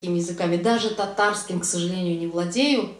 языками, даже татарским, к сожалению, не владею,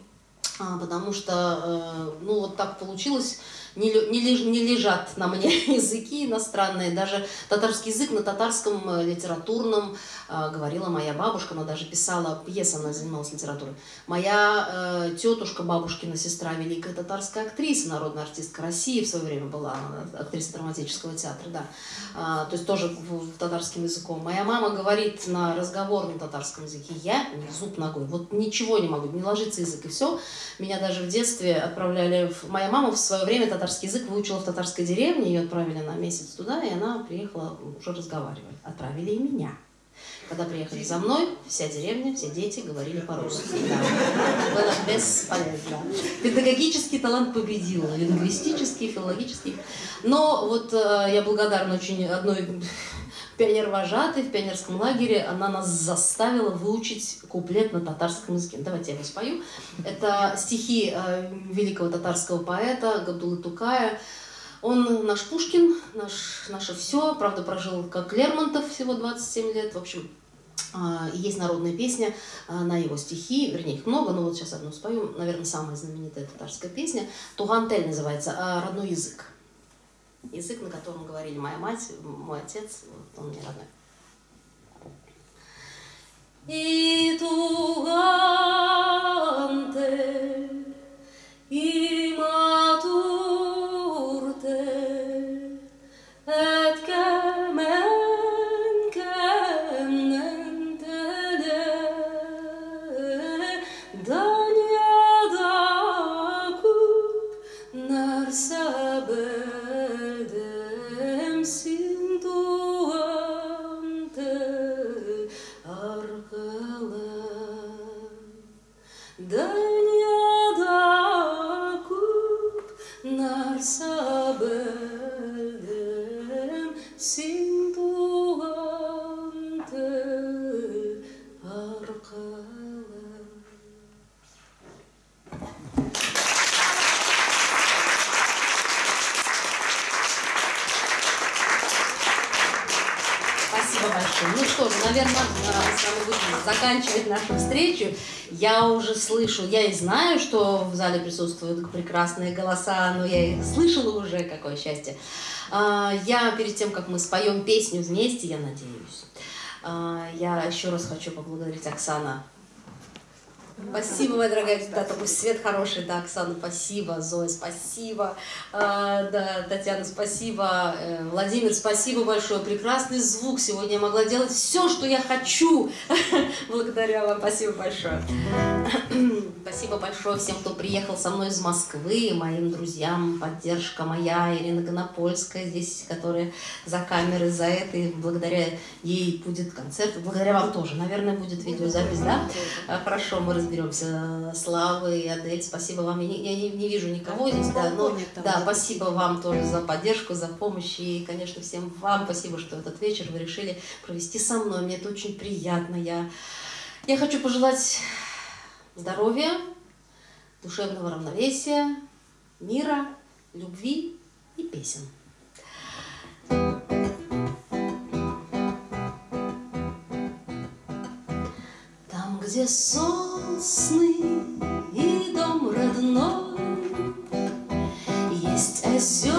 а, потому что, э, ну, вот так получилось, не, не, не лежат на мне языки иностранные. Даже татарский язык на татарском э, литературном э, говорила моя бабушка, она даже писала пьесы, она занималась литературой. Моя э, тетушка, бабушкина сестра, великая татарская актриса, народная артистка России в свое время была, актриса драматического театра, да. А, то есть тоже татарским языком. Моя мама говорит на разговорном татарском языке, я зуб ногой, вот ничего не могу, не ложится язык и все. Меня даже в детстве отправляли, в... моя мама в свое время татарский татарский язык выучила в татарской деревне, ее отправили на месяц туда, и она приехала уже разговаривать. Отправили и меня. Когда приехали за мной, вся деревня, все дети говорили по-русски. Было бесполезно. Педагогический талант победил, лингвистический, филологический. Но вот э, я благодарна очень одной пионер-вожатой в пионерском лагере, она нас заставила выучить куплет на татарском языке. Давайте я его спою. Это стихи э, великого татарского поэта Габдулы Тукая. Он наш Пушкин, наш, наше все. Правда, прожил как Лермонтов всего 27 лет. В общем, э, есть народная песня э, на его стихи, вернее, их много, но вот сейчас одну спою, наверное, самая знаменитая татарская песня. Тугантель называется, «Родной язык» язык, на котором говорили моя мать, мой отец, вот он мне родной. И туганте, и матурте, etkemen se tele, danyada kup narsabe. заканчивать нашу встречу, я уже слышу, я и знаю, что в зале присутствуют прекрасные голоса, но я их слышала уже, какое счастье. А, я перед тем, как мы споем песню вместе, я надеюсь, а, я еще раз хочу поблагодарить Оксана Спасибо, моя дорогая, да, такой свет хороший, да, Оксана, спасибо, Зоя, спасибо, а, да, Татьяна, спасибо, э, Владимир, спасибо большое, прекрасный звук, сегодня я могла делать все, что я хочу, благодаря вам, спасибо большое. спасибо большое всем, кто приехал со мной из Москвы, моим друзьям, поддержка моя, Ирина Гонопольская здесь, которая за камерой, за этой, благодаря ей будет концерт, благодаря вам тоже, наверное, будет видеозапись, да? Хорошо, мы разберемся. Славы и Адель, спасибо вам. Я не, я не, не вижу никого здесь, да, но да, спасибо вам тоже за поддержку, за помощь. И, конечно, всем вам спасибо, что этот вечер вы решили провести со мной. Мне это очень приятно. Я, я хочу пожелать здоровья, душевного равновесия, мира, любви и песен. где сосны и дом родной, Есть озера